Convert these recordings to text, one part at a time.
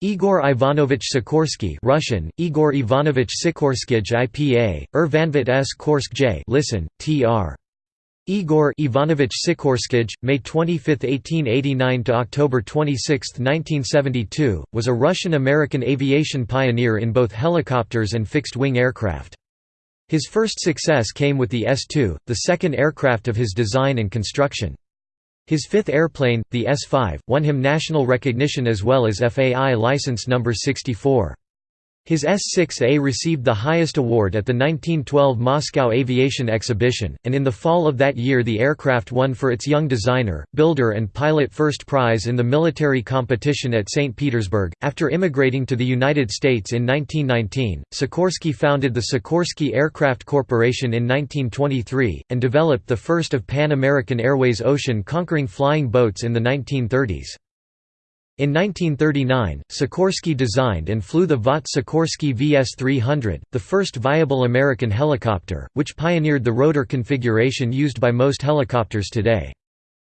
Igor Ivanovich Sikorsky Russian, Igor Ivanovich Sikorskyj IPA, Ervanvit S. Korsk J listen, tr. Igor Ivanovich Sikorskyj, May 25, 1889 to October 26, 1972, was a Russian-American aviation pioneer in both helicopters and fixed-wing aircraft. His first success came with the S-2, the second aircraft of his design and construction. His fifth airplane, the S-5, won him national recognition as well as FAI license number 64. His S-6A received the highest award at the 1912 Moscow Aviation Exhibition, and in the fall of that year the aircraft won for its young designer, builder and pilot first prize in the military competition at St. Petersburg. After immigrating to the United States in 1919, Sikorsky founded the Sikorsky Aircraft Corporation in 1923, and developed the first of Pan American Airways ocean-conquering flying boats in the 1930s. In 1939, Sikorsky designed and flew the Vought Sikorsky VS-300, the first viable American helicopter, which pioneered the rotor configuration used by most helicopters today.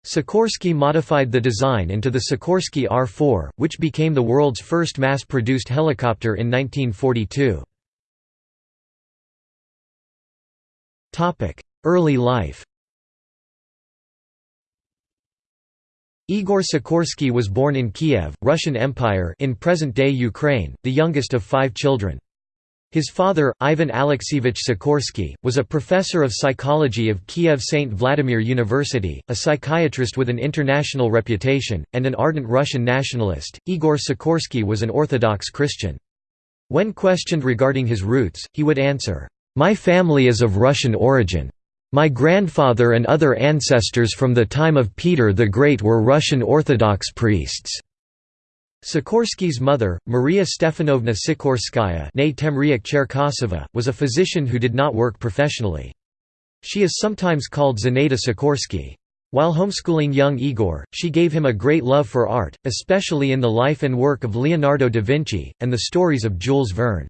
Sikorsky modified the design into the Sikorsky R-4, which became the world's first mass-produced helicopter in 1942. Early life Igor Sikorsky was born in Kiev, Russian Empire in present-day Ukraine, the youngest of five children. His father, Ivan Alexeyevich Sikorsky, was a professor of psychology of Kiev St. Vladimir University, a psychiatrist with an international reputation, and an ardent Russian nationalist. Igor Sikorsky was an Orthodox Christian. When questioned regarding his roots, he would answer, My family is of Russian origin. My grandfather and other ancestors from the time of Peter the Great were Russian Orthodox priests. Sikorsky's mother, Maria Stefanovna Sikorskaya was a physician who did not work professionally. She is sometimes called Zinaida Sikorsky. While homeschooling young Igor, she gave him a great love for art, especially in the life and work of Leonardo da Vinci, and the stories of Jules Verne.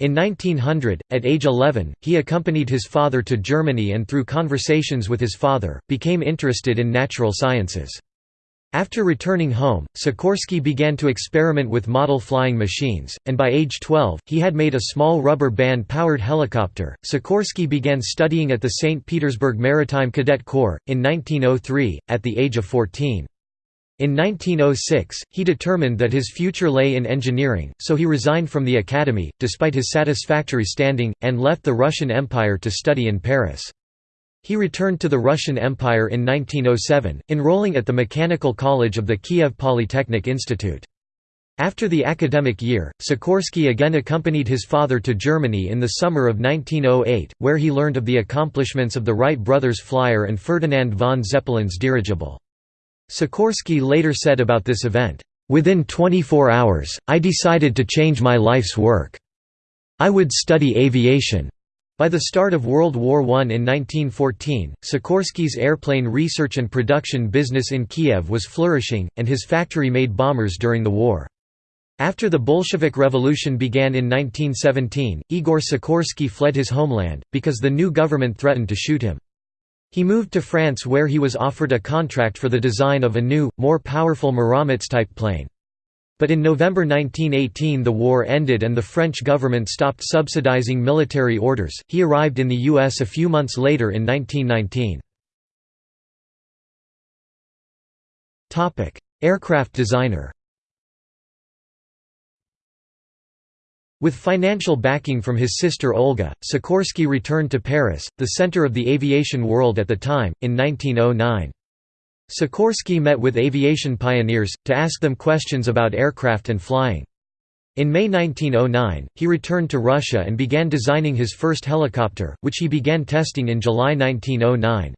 In 1900, at age 11, he accompanied his father to Germany and through conversations with his father, became interested in natural sciences. After returning home, Sikorsky began to experiment with model flying machines, and by age 12, he had made a small rubber band powered helicopter. Sikorsky began studying at the St. Petersburg Maritime Cadet Corps, in 1903, at the age of 14. In 1906, he determined that his future lay in engineering, so he resigned from the academy, despite his satisfactory standing, and left the Russian Empire to study in Paris. He returned to the Russian Empire in 1907, enrolling at the Mechanical College of the Kiev Polytechnic Institute. After the academic year, Sikorsky again accompanied his father to Germany in the summer of 1908, where he learned of the accomplishments of the Wright brothers' flyer and Ferdinand von Zeppelin's dirigible. Sikorsky later said about this event, "...within 24 hours, I decided to change my life's work. I would study aviation." By the start of World War I in 1914, Sikorsky's airplane research and production business in Kiev was flourishing, and his factory made bombers during the war. After the Bolshevik Revolution began in 1917, Igor Sikorsky fled his homeland, because the new government threatened to shoot him. He moved to France where he was offered a contract for the design of a new, more powerful Muromets-type plane. But in November 1918 the war ended and the French government stopped subsidizing military orders. He arrived in the U.S. a few months later in 1919. Aircraft designer With financial backing from his sister Olga, Sikorsky returned to Paris, the center of the aviation world at the time, in 1909. Sikorsky met with aviation pioneers, to ask them questions about aircraft and flying. In May 1909, he returned to Russia and began designing his first helicopter, which he began testing in July 1909.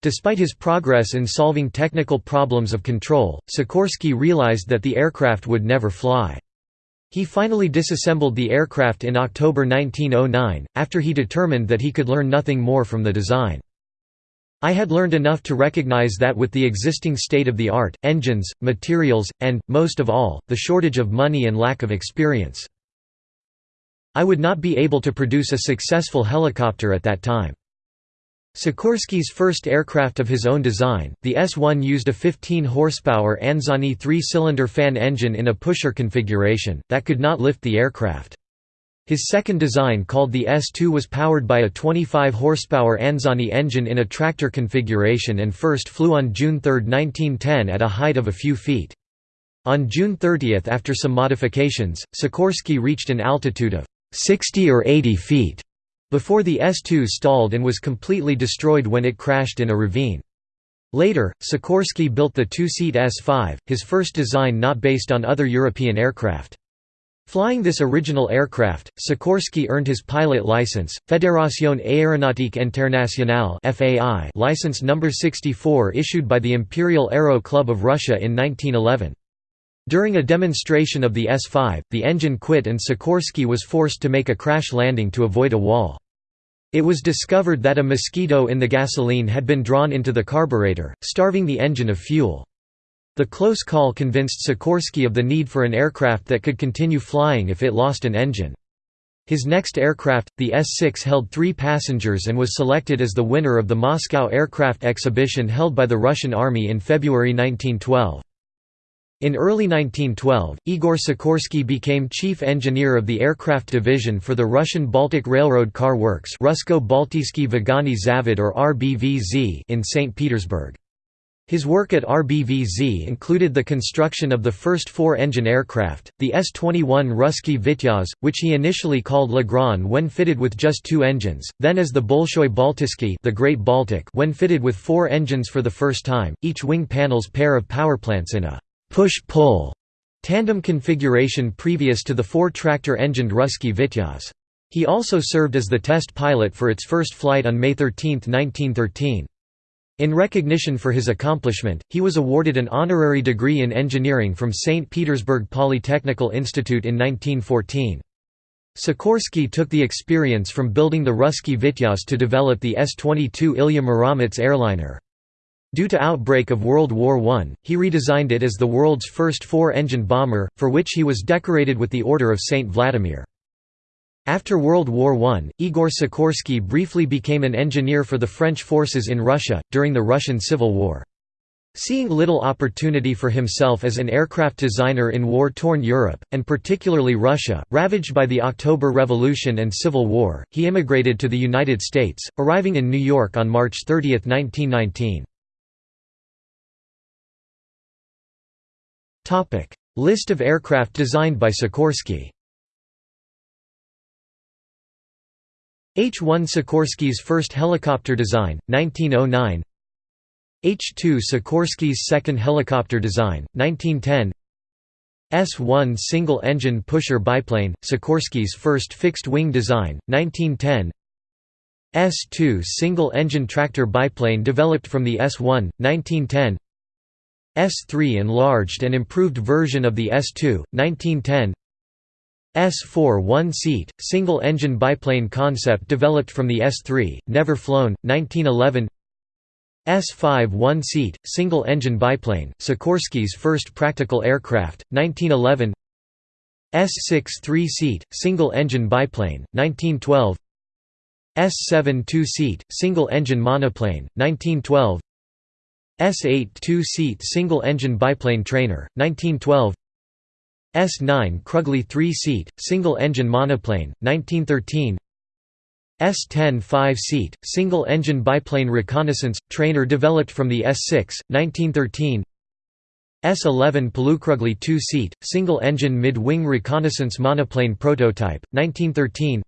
Despite his progress in solving technical problems of control, Sikorsky realized that the aircraft would never fly. He finally disassembled the aircraft in October 1909, after he determined that he could learn nothing more from the design. I had learned enough to recognize that with the existing state of the art, engines, materials, and, most of all, the shortage of money and lack of experience. I would not be able to produce a successful helicopter at that time. Sikorsky's first aircraft of his own design, the S-1 used a 15-horsepower Anzani three-cylinder fan engine in a pusher configuration, that could not lift the aircraft. His second design called the S-2 was powered by a 25-horsepower Anzani engine in a tractor configuration and first flew on June 3, 1910 at a height of a few feet. On June 30 after some modifications, Sikorsky reached an altitude of 60 or 80 feet before the S-2 stalled and was completely destroyed when it crashed in a ravine. Later, Sikorsky built the two-seat S-5, his first design not based on other European aircraft. Flying this original aircraft, Sikorsky earned his pilot license, Fédération Aéronautique Internationale license number 64 issued by the Imperial Aero Club of Russia in 1911. During a demonstration of the S-5, the engine quit and Sikorsky was forced to make a crash landing to avoid a wall. It was discovered that a mosquito in the gasoline had been drawn into the carburetor, starving the engine of fuel. The close call convinced Sikorsky of the need for an aircraft that could continue flying if it lost an engine. His next aircraft, the S-6 held three passengers and was selected as the winner of the Moscow Aircraft Exhibition held by the Russian Army in February 1912. In early 1912, Igor Sikorsky became chief engineer of the aircraft division for the Russian Baltic Railroad Car Works Rusko-Baltijsky Vagani Zavod or RBVZ in St. Petersburg. His work at RBVZ included the construction of the first four-engine aircraft, the S-21 Russky Vityaz, which he initially called Le Grand when fitted with just two engines, then as the Bolshoi Baltisky the Great Baltic when fitted with four engines for the first time, each wing panel's pair of powerplants in a push-pull tandem configuration previous to the four-tractor-engined Russky Vityaz. He also served as the test pilot for its first flight on May 13, 1913. In recognition for his accomplishment, he was awarded an honorary degree in engineering from St. Petersburg Polytechnical Institute in 1914. Sikorsky took the experience from building the Russky Vityaz to develop the S-22 Ilya Muromets airliner. Due to outbreak of World War I, he redesigned it as the world's first four-engine bomber, for which he was decorated with the Order of St. Vladimir. After World War I, Igor Sikorsky briefly became an engineer for the French forces in Russia, during the Russian Civil War. Seeing little opportunity for himself as an aircraft designer in war-torn Europe, and particularly Russia, ravaged by the October Revolution and Civil War, he immigrated to the United States, arriving in New York on March 30, 1919. Topic: List of aircraft designed by Sikorsky. H-1 Sikorsky's first helicopter design, 1909 H-2 Sikorsky's second helicopter design, 1910 S-1 single-engine pusher biplane, Sikorsky's first fixed-wing design, 1910 S-2 single-engine tractor biplane developed from the S-1, 1910 S3 enlarged and improved version of the S2, 1910 S4 one-seat, single-engine biplane concept developed from the S3, never flown, 1911 S5 one-seat, single-engine biplane, Sikorsky's first practical aircraft, 1911 S6 three-seat, single-engine biplane, 1912 S7 two-seat, single-engine monoplane, 1912 S8 two-seat single-engine biplane trainer, 1912 S9 Krugly three-seat, single-engine monoplane, 1913 S10 five-seat, single-engine biplane reconnaissance, trainer developed from the S6, 1913 S11 Polukrugly two-seat, single-engine mid-wing reconnaissance monoplane prototype, 1913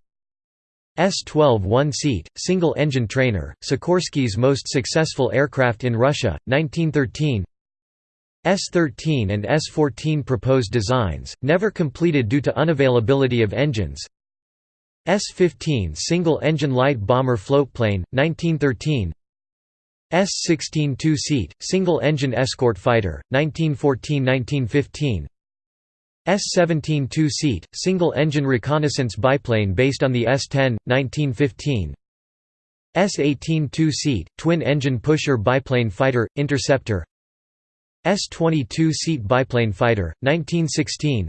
S-12 one-seat, single-engine trainer, Sikorsky's most successful aircraft in Russia, 1913 S-13 and S-14 proposed designs, never completed due to unavailability of engines. S-15 single-engine light bomber floatplane, 1913 S-16 two-seat, single-engine escort fighter, 1914–1915 S-17 two-seat, single-engine reconnaissance biplane based on the S-10, 1915 S-18 two-seat, twin-engine pusher biplane fighter, interceptor. S-22 seat biplane fighter, 1916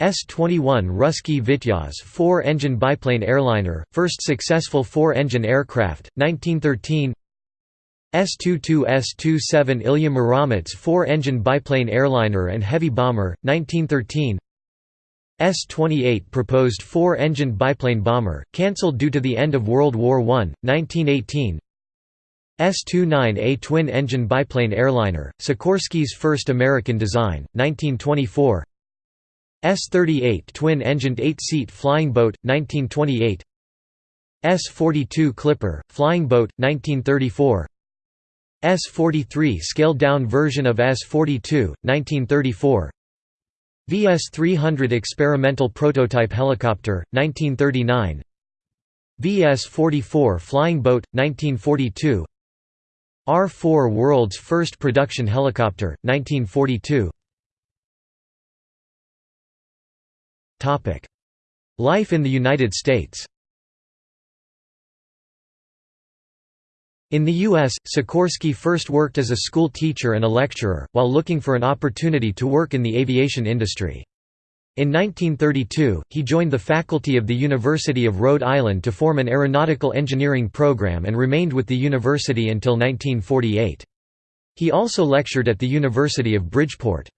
S-21 Russky Vityaz four-engine biplane airliner, first successful four-engine aircraft, 1913 S-22 S-27 Ilya Muromets four-engine biplane airliner and heavy bomber, 1913 S-28 proposed four-engine biplane bomber, cancelled due to the end of World War I, 1918 S-29A twin-engine biplane airliner, Sikorsky's first American design, 1924 S-38 twin-engined eight-seat flying boat, 1928 S-42 Clipper, flying boat, 1934 S-43 scaled-down version of S-42, 1934 VS-300 experimental prototype helicopter, 1939 VS-44 flying boat, 1942 R-4 world's first production helicopter, 1942 Life in the United States In the U.S., Sikorsky first worked as a school teacher and a lecturer, while looking for an opportunity to work in the aviation industry. In 1932, he joined the faculty of the University of Rhode Island to form an aeronautical engineering program and remained with the university until 1948. He also lectured at the University of Bridgeport.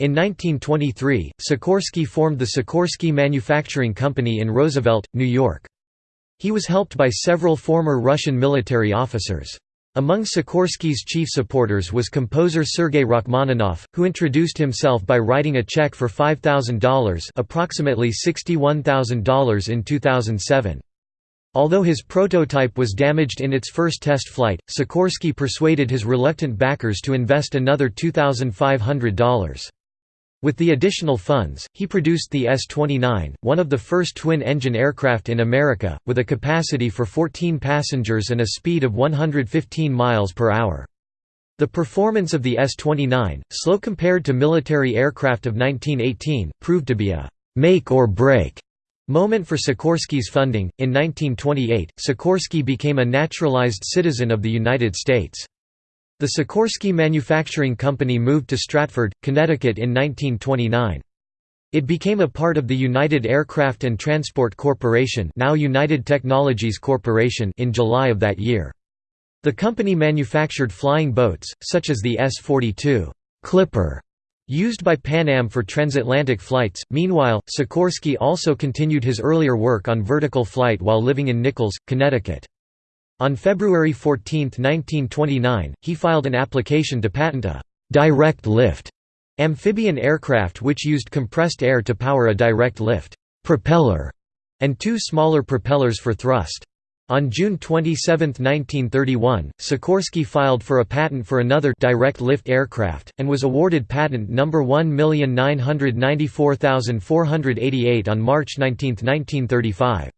In 1923, Sikorsky formed the Sikorsky Manufacturing Company in Roosevelt, New York. He was helped by several former Russian military officers. Among Sikorsky's chief supporters was composer Sergei Rachmaninoff, who introduced himself by writing a check for $5,000 approximately $61,000 in 2007. Although his prototype was damaged in its first test flight, Sikorsky persuaded his reluctant backers to invest another $2,500. With the additional funds, he produced the S-29, one of the first twin-engine aircraft in America, with a capacity for 14 passengers and a speed of 115 miles per hour. The performance of the S-29, slow compared to military aircraft of 1918, proved to be a «make or break» moment for Sikorsky's funding. In 1928, Sikorsky became a naturalized citizen of the United States. The Sikorsky Manufacturing Company moved to Stratford, Connecticut in 1929. It became a part of the United Aircraft and Transport Corporation now United Technologies Corporation in July of that year. The company manufactured flying boats, such as the S-42 Clipper, used by Pan Am for transatlantic flights. Meanwhile, Sikorsky also continued his earlier work on vertical flight while living in Nichols, Connecticut. On February 14, 1929, he filed an application to patent a «direct lift» amphibian aircraft which used compressed air to power a direct lift propeller and two smaller propellers for thrust. On June 27, 1931, Sikorsky filed for a patent for another direct lift aircraft, and was awarded patent number 1,994,488 on March 19, 1935.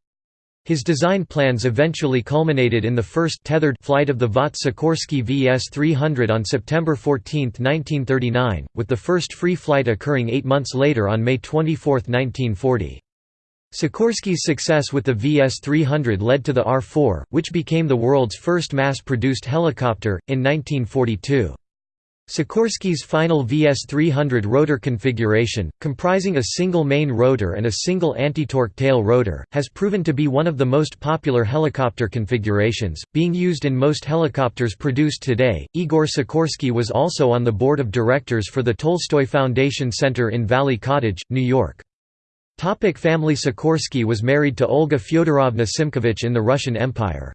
His design plans eventually culminated in the first tethered flight of the Vought Sikorsky VS-300 on September 14, 1939, with the first free flight occurring eight months later on May 24, 1940. Sikorsky's success with the VS-300 led to the R-4, which became the world's first mass-produced helicopter, in 1942. Sikorsky's final VS-300 rotor configuration, comprising a single main rotor and a single anti-torque tail rotor, has proven to be one of the most popular helicopter configurations, being used in most helicopters produced today. Igor Sikorsky was also on the board of directors for the Tolstoy Foundation Center in Valley Cottage, New York. Topic family Sikorsky was married to Olga Fyodorovna Simkovich in the Russian Empire.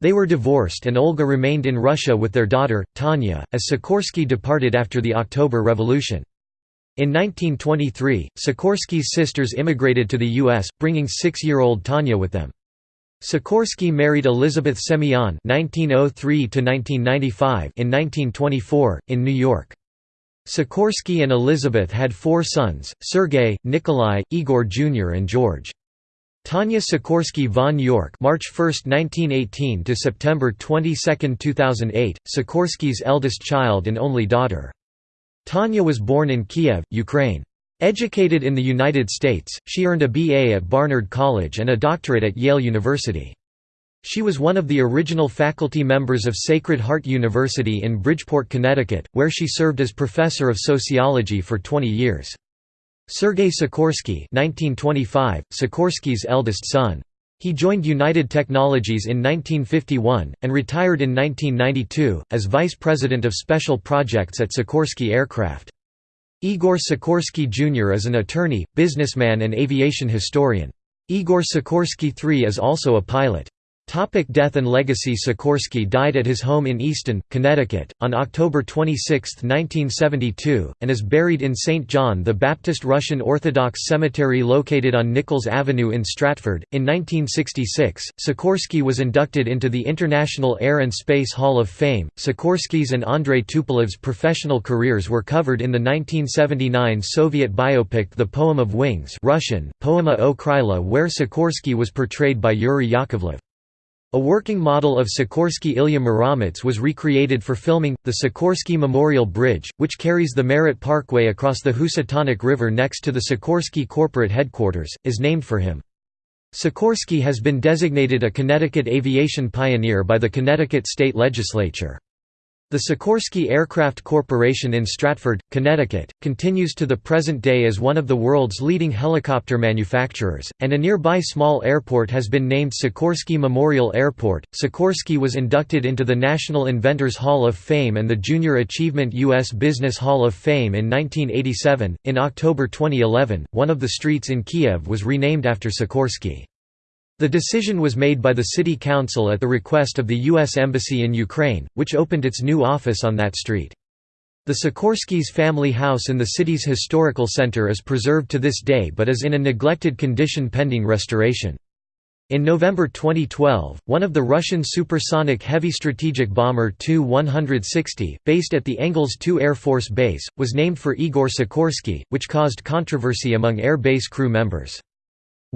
They were divorced and Olga remained in Russia with their daughter, Tanya, as Sikorsky departed after the October Revolution. In 1923, Sikorsky's sisters immigrated to the U.S., bringing six-year-old Tanya with them. Sikorsky married Elizabeth Semyon (1903–1995) in 1924 in New York. Sikorsky and Elizabeth had four sons: Sergei, Nikolai, Igor Jr., and George. Tanya Sikorsky von Yorck March 1, 1918 to September 22, 2008, Sikorsky's eldest child and only daughter. Tanya was born in Kiev, Ukraine. Educated in the United States, she earned a BA at Barnard College and a doctorate at Yale University. She was one of the original faculty members of Sacred Heart University in Bridgeport, Connecticut, where she served as professor of sociology for 20 years. Sergei Sikorsky (1925), Sikorsky's eldest son. He joined United Technologies in 1951, and retired in 1992, as Vice President of Special Projects at Sikorsky Aircraft. Igor Sikorsky Jr. is an attorney, businessman and aviation historian. Igor Sikorsky III is also a pilot. Topic death and legacy Sikorsky died at his home in Easton, Connecticut, on October 26, 1972, and is buried in St. John the Baptist Russian Orthodox Cemetery located on Nichols Avenue in Stratford. In 1966, Sikorsky was inducted into the International Air and Space Hall of Fame. Sikorsky's and Andrei Tupolev's professional careers were covered in the 1979 Soviet biopic The Poem of Wings Russian, Poema o Kryla where Sikorsky was portrayed by Yuri Yakovlev. A working model of Sikorsky Ilya Muromets was recreated for filming. The Sikorsky Memorial Bridge, which carries the Merritt Parkway across the Housatonic River next to the Sikorsky corporate headquarters, is named for him. Sikorsky has been designated a Connecticut aviation pioneer by the Connecticut state legislature. The Sikorsky Aircraft Corporation in Stratford, Connecticut, continues to the present day as one of the world's leading helicopter manufacturers, and a nearby small airport has been named Sikorsky Memorial Airport. Sikorsky was inducted into the National Inventors Hall of Fame and the Junior Achievement U.S. Business Hall of Fame in 1987. In October 2011, one of the streets in Kiev was renamed after Sikorsky. The decision was made by the city council at the request of the U.S. Embassy in Ukraine, which opened its new office on that street. The Sikorsky's family house in the city's historical center is preserved to this day but is in a neglected condition pending restoration. In November 2012, one of the Russian supersonic heavy strategic bomber Tu-160, based at the Engels II Air Force Base, was named for Igor Sikorsky, which caused controversy among Air Base crew members.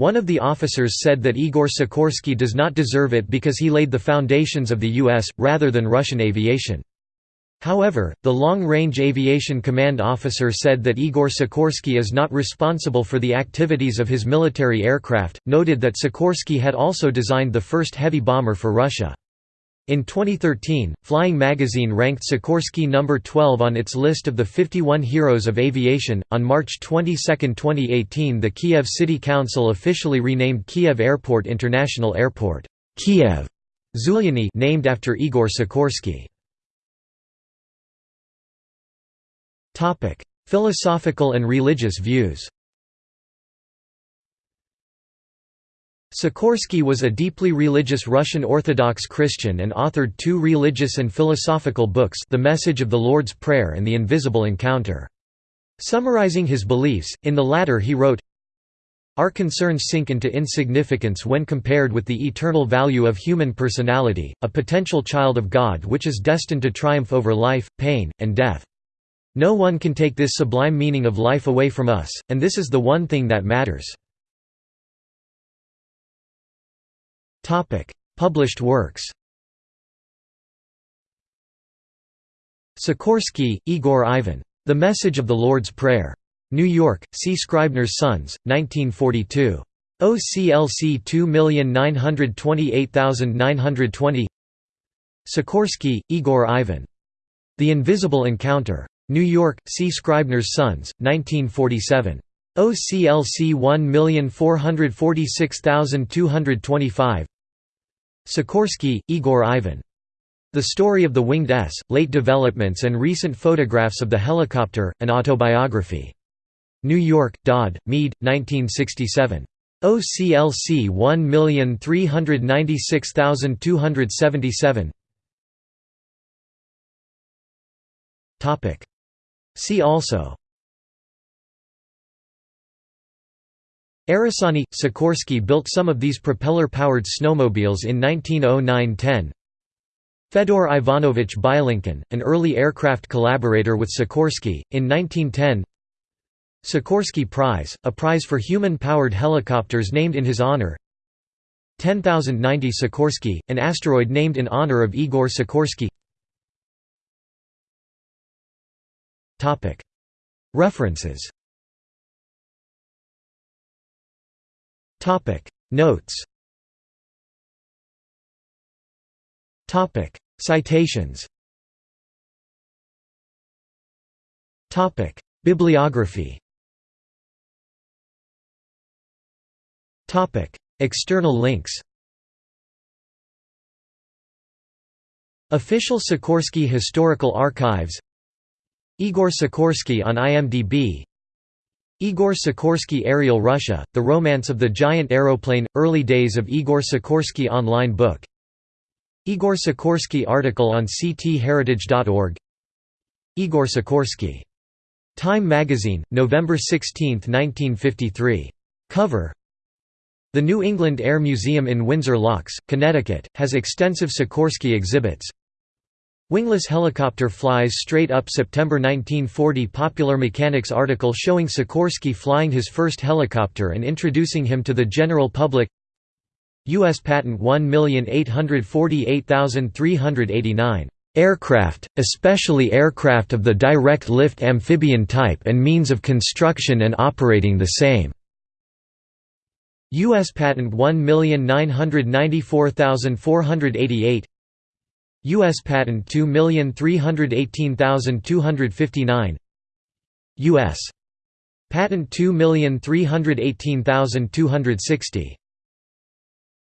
One of the officers said that Igor Sikorsky does not deserve it because he laid the foundations of the U.S., rather than Russian aviation. However, the Long Range Aviation Command officer said that Igor Sikorsky is not responsible for the activities of his military aircraft, noted that Sikorsky had also designed the first heavy bomber for Russia. In 2013, Flying Magazine ranked Sikorsky number 12 on its list of the 51 heroes of aviation. On March 22, 2018, the Kiev City Council officially renamed Kiev Airport International Airport, Kiev Zhuliany, named after Igor Sikorsky. Topic: Philosophical and religious views. Sikorsky was a deeply religious Russian Orthodox Christian and authored two religious and philosophical books The Message of the Lord's Prayer and The Invisible Encounter. Summarizing his beliefs, in the latter he wrote, Our concerns sink into insignificance when compared with the eternal value of human personality, a potential child of God which is destined to triumph over life, pain, and death. No one can take this sublime meaning of life away from us, and this is the one thing that matters. Topic: Published works. Sikorsky, Igor Ivan. The Message of the Lord's Prayer. New York, C. Scribner's Sons, 1942. OCLC 2928920 Sikorsky, Igor Ivan. The Invisible Encounter. New York, C. Scribner's Sons, 1947. OCLC 1446225 Sikorsky, Igor Ivan. The Story of the Winged S, Late Developments and Recent Photographs of the Helicopter, an Autobiography. New York, Dodd, Mead, 1967. OCLC 1396277 See also Aerosani – Sikorsky built some of these propeller-powered snowmobiles in 1909–10 Fedor Ivanovich Bylinkin, an early aircraft collaborator with Sikorsky, in 1910 Sikorsky Prize, a prize for human-powered helicopters named in his honor. 10090 Sikorsky, an asteroid named in honor of Igor Sikorsky. References Topic. Notes. Topic. Citations. Topic. Bibliography. Topic. External links. Official Sikorsky Historical Archives. Igor Sikorsky on IMDb Igor Sikorsky Aerial Russia, The Romance of the Giant Aeroplane – Early Days of Igor Sikorsky online book Igor Sikorsky article on ctheritage.org Igor Sikorsky. Time magazine, November 16, 1953. Cover The New England Air Museum in Windsor Locks, Connecticut, has extensive Sikorsky exhibits. Wingless helicopter flies straight up September 1940 Popular Mechanics article showing Sikorsky flying his first helicopter and introducing him to the general public U.S. Patent 1848389. Aircraft, especially aircraft of the direct lift amphibian type and means of construction and operating the same. U.S. Patent 1994488 U.S. Patent 2318259 U.S. Patent 2318260